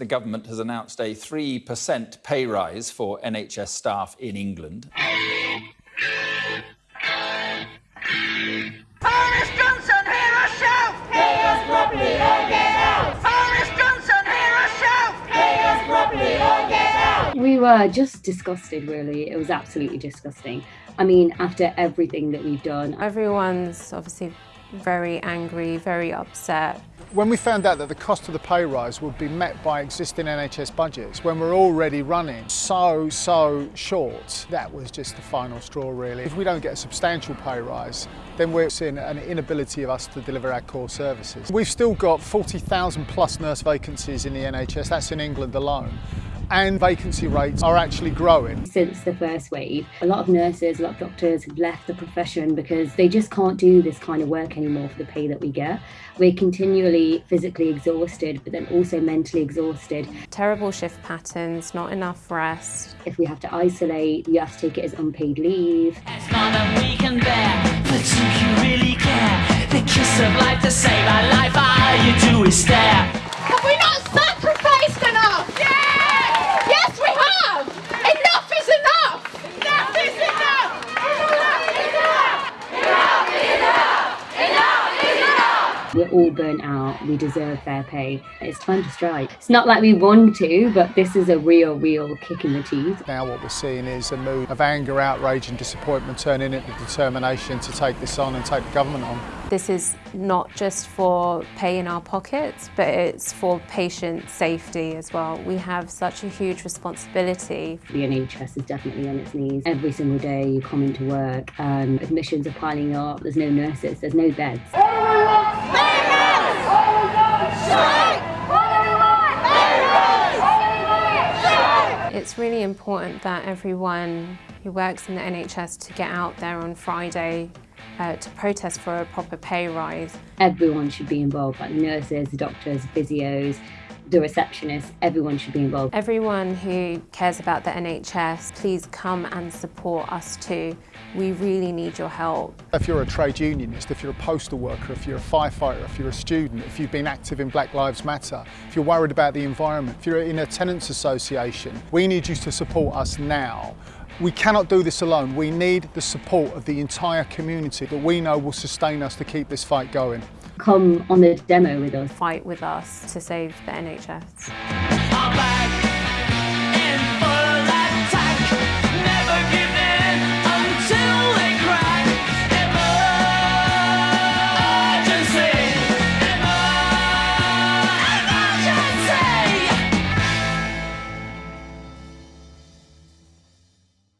The government has announced a 3% pay rise for NHS staff in England. Boris Johnson, hear us shout! Pay us properly or get out! Boris Johnson, hear us shout! Pay us properly or get out! We were just disgusted, really. It was absolutely disgusting. I mean, after everything that we've done, Everyone's obviously very angry, very upset. When we found out that the cost of the pay rise would be met by existing NHS budgets, when we're already running so, so short, that was just the final straw really. If we don't get a substantial pay rise, then we're seeing an inability of us to deliver our core services. We've still got 40,000 plus nurse vacancies in the NHS, that's in England alone and vacancy rates are actually growing. since the first wave, a lot of nurses, a lot of doctors have left the profession because they just can't do this kind of work anymore for the pay that we get. We're continually physically exhausted, but then also mentally exhausted. Terrible shift patterns, not enough rest. If we have to isolate, you have to take it as unpaid leave. It's more than we can bear, but do you really care? The kiss of life to save our life, all you do is stare. Have we not sacrificed enough? Yes! Yes, we have! Enough is enough! Enough is enough! We're all burnt out. We deserve fair pay. It's time to strike. It's not like we want to, but this is a real, real kick in the teeth. Now what we're seeing is a mood of anger, outrage and disappointment turning into determination to take this on and take the government on. This is not just for pay in our pockets, but it's for patient safety as well. We have such a huge responsibility. The NHS is definitely on its knees. Every single day you come into work and admissions are piling up. There's no nurses, there's no beds. It's really important that everyone who works in the NHS to get out there on Friday uh, to protest for a proper pay rise. Everyone should be involved, like nurses, doctors, physios, the receptionists, everyone should be involved. Everyone who cares about the NHS, please come and support us too. We really need your help. If you're a trade unionist, if you're a postal worker, if you're a firefighter, if you're a student, if you've been active in Black Lives Matter, if you're worried about the environment, if you're in a tenants association, we need you to support us now. We cannot do this alone. We need the support of the entire community that we know will sustain us to keep this fight going. Come on the demo with us. Fight with us to save the NHS.